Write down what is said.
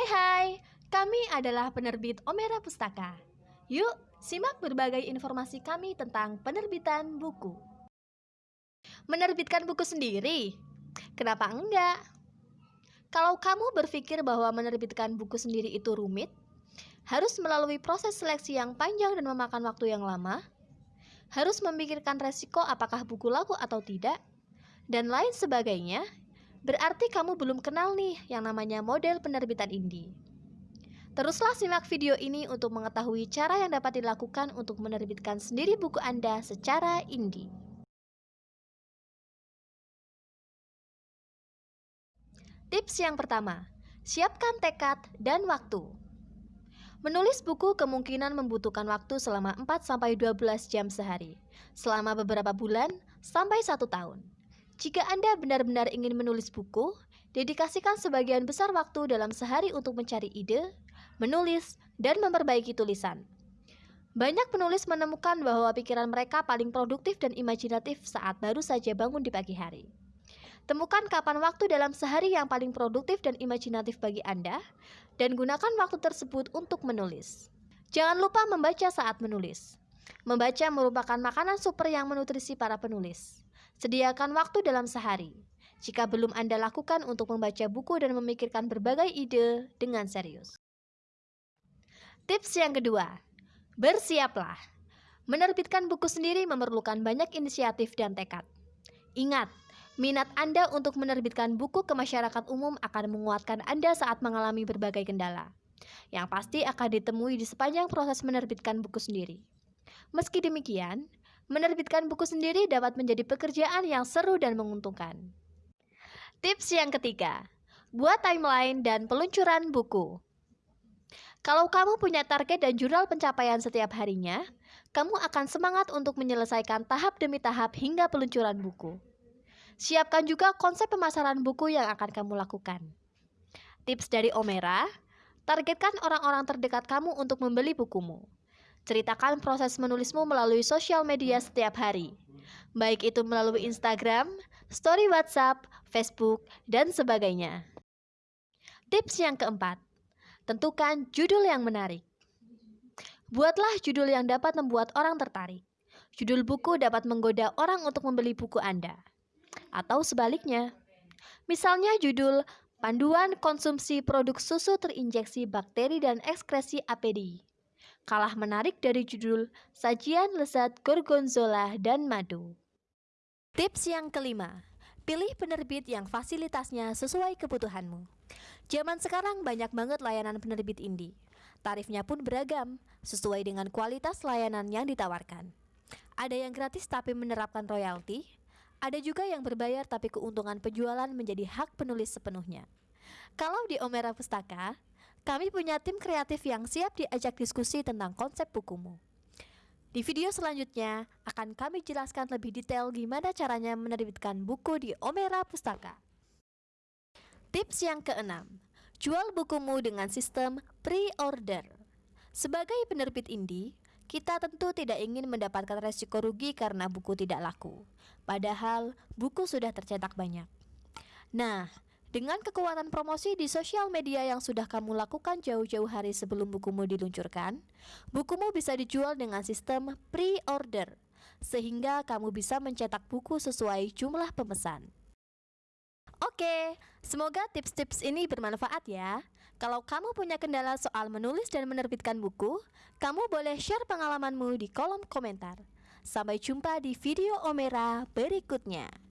Hai hai, kami adalah penerbit Omera Pustaka. Yuk, simak berbagai informasi kami tentang penerbitan buku. Menerbitkan buku sendiri? Kenapa enggak? Kalau kamu berpikir bahwa menerbitkan buku sendiri itu rumit, harus melalui proses seleksi yang panjang dan memakan waktu yang lama, harus memikirkan resiko apakah buku laku atau tidak, dan lain sebagainya, Berarti kamu belum kenal nih yang namanya model penerbitan indie. Teruslah simak video ini untuk mengetahui cara yang dapat dilakukan untuk menerbitkan sendiri buku Anda secara indie. Tips yang pertama, siapkan tekad dan waktu. Menulis buku kemungkinan membutuhkan waktu selama 4-12 jam sehari, selama beberapa bulan sampai satu tahun. Jika Anda benar-benar ingin menulis buku, dedikasikan sebagian besar waktu dalam sehari untuk mencari ide, menulis, dan memperbaiki tulisan. Banyak penulis menemukan bahwa pikiran mereka paling produktif dan imajinatif saat baru saja bangun di pagi hari. Temukan kapan waktu dalam sehari yang paling produktif dan imajinatif bagi Anda, dan gunakan waktu tersebut untuk menulis. Jangan lupa membaca saat menulis. Membaca merupakan makanan super yang menutrisi para penulis. Sediakan waktu dalam sehari. Jika belum Anda lakukan untuk membaca buku dan memikirkan berbagai ide dengan serius. Tips yang kedua, bersiaplah. Menerbitkan buku sendiri memerlukan banyak inisiatif dan tekad. Ingat, minat Anda untuk menerbitkan buku ke masyarakat umum akan menguatkan Anda saat mengalami berbagai kendala. Yang pasti akan ditemui di sepanjang proses menerbitkan buku sendiri. Meski demikian, menerbitkan buku sendiri dapat menjadi pekerjaan yang seru dan menguntungkan. Tips yang ketiga, buat timeline dan peluncuran buku. Kalau kamu punya target dan jurnal pencapaian setiap harinya, kamu akan semangat untuk menyelesaikan tahap demi tahap hingga peluncuran buku. Siapkan juga konsep pemasaran buku yang akan kamu lakukan. Tips dari Omera, targetkan orang-orang terdekat kamu untuk membeli bukumu. Ceritakan proses menulismu melalui sosial media setiap hari, baik itu melalui Instagram, story WhatsApp, Facebook, dan sebagainya. Tips yang keempat, tentukan judul yang menarik. Buatlah judul yang dapat membuat orang tertarik. Judul buku dapat menggoda orang untuk membeli buku Anda. Atau sebaliknya. Misalnya judul Panduan Konsumsi Produk Susu Terinjeksi Bakteri dan Ekskresi APD kalah menarik dari judul Sajian Lezat Gorgonzola dan Madu. Tips yang kelima, pilih penerbit yang fasilitasnya sesuai kebutuhanmu. Zaman sekarang banyak banget layanan penerbit indie. Tarifnya pun beragam, sesuai dengan kualitas layanan yang ditawarkan. Ada yang gratis tapi menerapkan royalti, ada juga yang berbayar tapi keuntungan penjualan menjadi hak penulis sepenuhnya. Kalau di Omera Pustaka, kami punya tim kreatif yang siap diajak diskusi tentang konsep bukumu. Di video selanjutnya akan kami jelaskan lebih detail gimana caranya menerbitkan buku di Omera Pustaka. Tips yang keenam, jual bukumu dengan sistem pre-order. Sebagai penerbit indie, kita tentu tidak ingin mendapatkan resiko rugi karena buku tidak laku. Padahal buku sudah tercetak banyak. Nah, dengan kekuatan promosi di sosial media yang sudah kamu lakukan jauh-jauh hari sebelum bukumu diluncurkan, bukumu bisa dijual dengan sistem pre-order, sehingga kamu bisa mencetak buku sesuai jumlah pemesan. Oke, semoga tips-tips ini bermanfaat ya. Kalau kamu punya kendala soal menulis dan menerbitkan buku, kamu boleh share pengalamanmu di kolom komentar. Sampai jumpa di video Omera berikutnya.